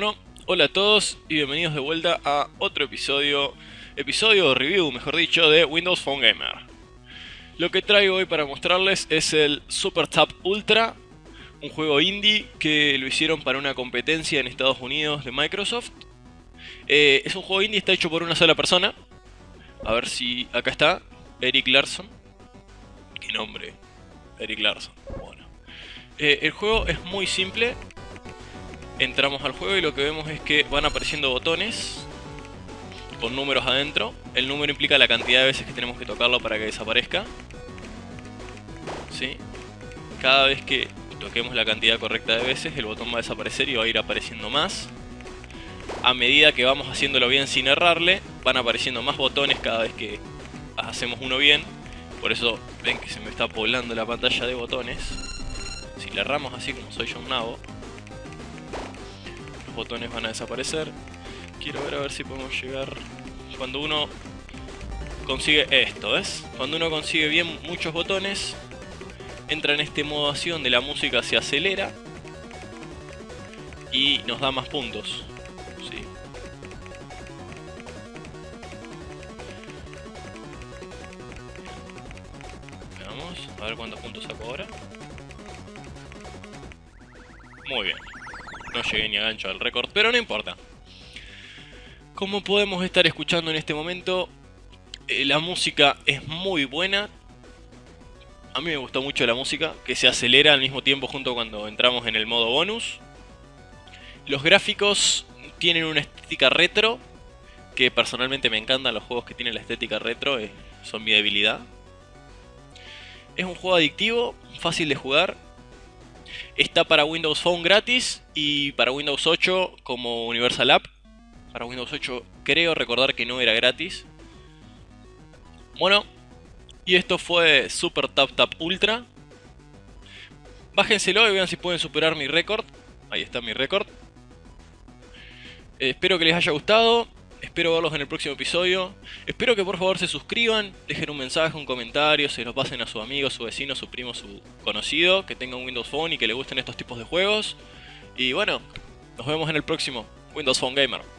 Bueno, hola a todos y bienvenidos de vuelta a otro episodio, episodio review, mejor dicho, de Windows Phone Gamer. Lo que traigo hoy para mostrarles es el Super Tap Ultra, un juego indie que lo hicieron para una competencia en Estados Unidos de Microsoft. Eh, es un juego indie, está hecho por una sola persona. A ver si acá está, Eric Larson. ¿Qué nombre? Eric Larson. Bueno. Eh, el juego es muy simple, entramos al juego y lo que vemos es que van apareciendo botones con números adentro. El número implica la cantidad de veces que tenemos que tocarlo para que desaparezca. ¿Sí? Cada vez que toquemos la cantidad correcta de veces, el botón va a desaparecer y va a ir apareciendo más. A medida que vamos haciéndolo bien sin errarle, van apareciendo más botones cada vez que hacemos uno bien. Por eso ven que se me está poblando la pantalla de botones. Si le erramos así como soy yo un nabo, botones van a desaparecer. Quiero ver a ver si podemos llegar... Cuando uno consigue esto, ¿ves? Cuando uno consigue bien muchos botones, entra en este modo así donde la música se acelera y nos da más puntos. ¿sí? Veamos, a ver cuántos puntos saco ahora. Muy bien. No llegué ni a gancho al récord, pero no importa. Como podemos estar escuchando en este momento, eh, la música es muy buena. A mí me gustó mucho la música, que se acelera al mismo tiempo junto cuando entramos en el modo bonus. Los gráficos tienen una estética retro, que personalmente me encantan los juegos que tienen la estética retro, eh, son mi debilidad. Es un juego adictivo, fácil de jugar, Está para Windows Phone gratis y para Windows 8 como Universal App. Para Windows 8 creo recordar que no era gratis. Bueno, y esto fue Super Tap Tap Ultra. Bájenselo y vean si pueden superar mi récord. Ahí está mi récord. Eh, espero que les haya gustado. Espero verlos en el próximo episodio. Espero que por favor se suscriban, dejen un mensaje, un comentario, se lo pasen a su amigo, su vecino, su primo, su conocido, que tenga un Windows Phone y que le gusten estos tipos de juegos. Y bueno, nos vemos en el próximo Windows Phone Gamer.